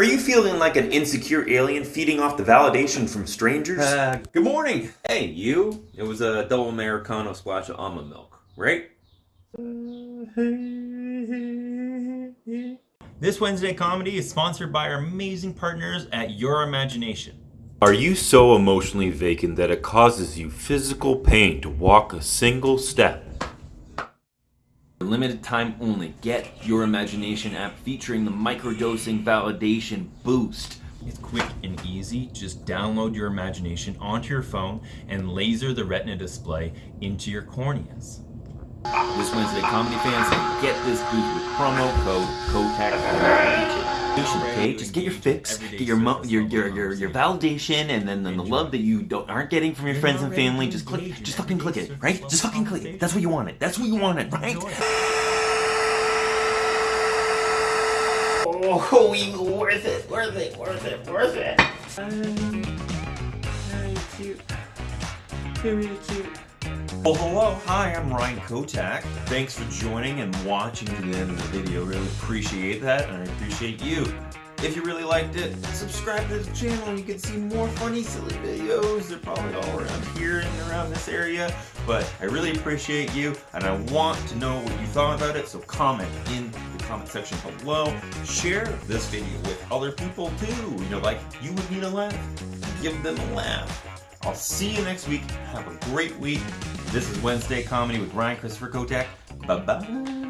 Are you feeling like an insecure alien feeding off the validation from strangers? Uh, good morning. Hey, you. It was a double Americano splash of almond milk, right? This Wednesday comedy is sponsored by our amazing partners at Your Imagination. Are you so emotionally vacant that it causes you physical pain to walk a single step? Limited time only, get your imagination app featuring the microdosing validation boost. It's quick and easy. Just download your imagination onto your phone and laser the retina display into your corneas. This Wednesday, comedy fans, get this boost with promo code KOTAK. Okay, just get your fix, get your mo- your, your your your validation, and then, then the love that you don't aren't getting from your friends and family. Just click, just fucking click it, right? Just fucking click it. That's what you wanted. That's what you wanted, right? Oh, you worth it, worth it, worth it, worth it. Very cute. Very cute. Well, hello, hi, I'm Ryan Kotak. Thanks for joining and watching to the end of the video. Really appreciate that, and I appreciate you. If you really liked it, subscribe to the channel. And you can see more funny, silly videos. They're probably all around here and around this area. But I really appreciate you, and I want to know what you thought about it. So comment in the comment section below. Share this video with other people too. You know, like you would need a laugh. Give them a laugh. I'll see you next week. Have a great week. This is Wednesday Comedy with Ryan Christopher Kotak. Bye bye.